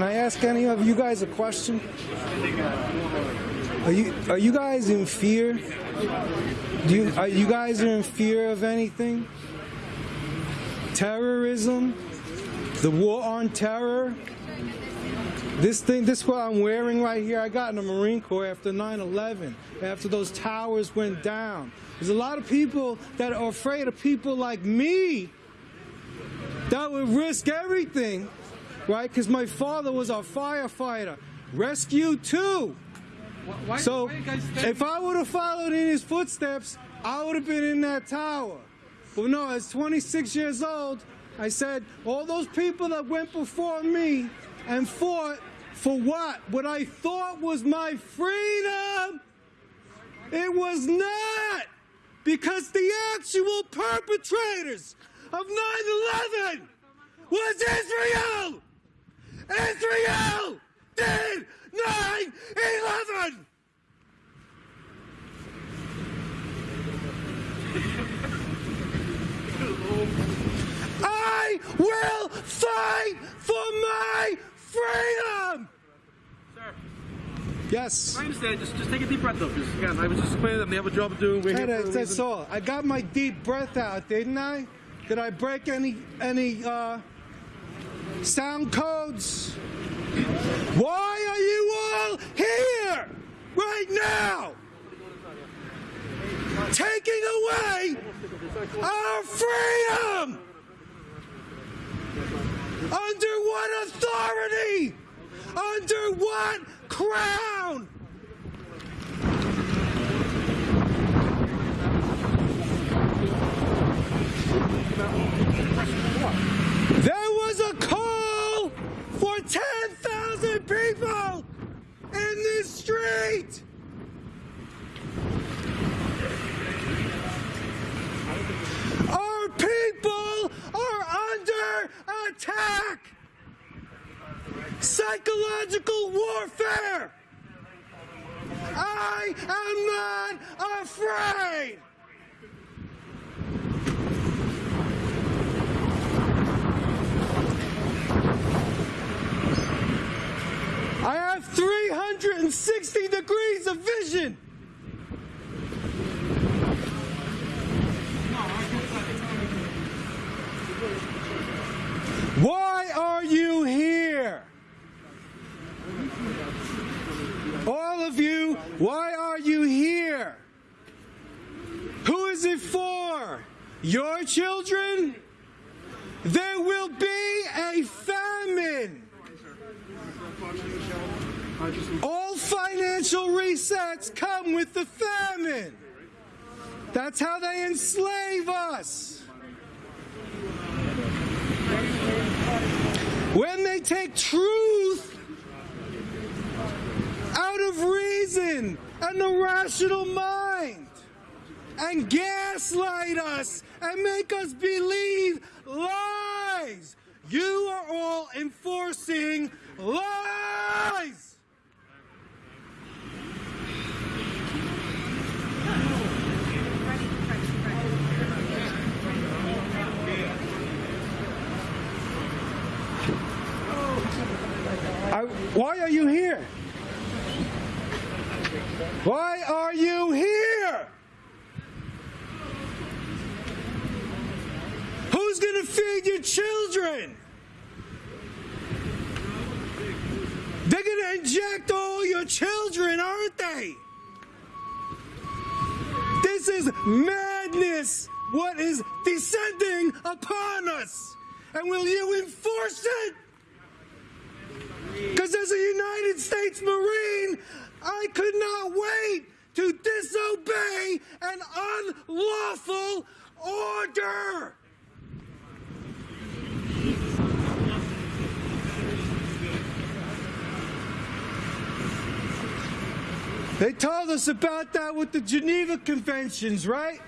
Can I ask any of you guys a question? Are you are you guys in fear? Do you are you guys in fear of anything? Terrorism? The war on terror? This thing, this what I'm wearing right here, I got in the Marine Corps after 9-11, after those towers went down. There's a lot of people that are afraid of people like me that would risk everything, right? Because my father was a firefighter. Rescue too. Why, So why if I would have followed in his footsteps, I would have been in that tower. But no, I was 26 years old. I said, all those people that went before me and fought for what? What I thought was my freedom. It was not. Because the actual perpetrators of 9-11 was. Israel did 9-11. I will fight for my freedom. Sir, Yes. I understand. Just, just take a deep breath, though. Because again, I was just explaining them they have a job to do. We're here That for a that's all. I got my deep breath out, didn't I? Did I break any any uh, sound codes? Why are you all here right now? Taking away our freedom! Under what authority? Under what crown? There was a call for 10,000 people in this street. Our people are under attack. Psychological warfare. I am not afraid. I have 360 degrees of vision. Why are you here? All of you, why are you here? Who is it for? Your children? There will be a famine. All financial resets come with the famine. That's how they enslave us. When they take truth out of reason and the rational mind and gaslight us and make us believe lies, you are all enforcing lies. I, why are you here? Why are you here? Who's going to feed your children? They're going to inject all your children, aren't they? This is madness, what is descending upon us. And will you enforce it? Because as a United States Marine, I could not wait to disobey an unlawful order. They told us about that with the Geneva Conventions, right?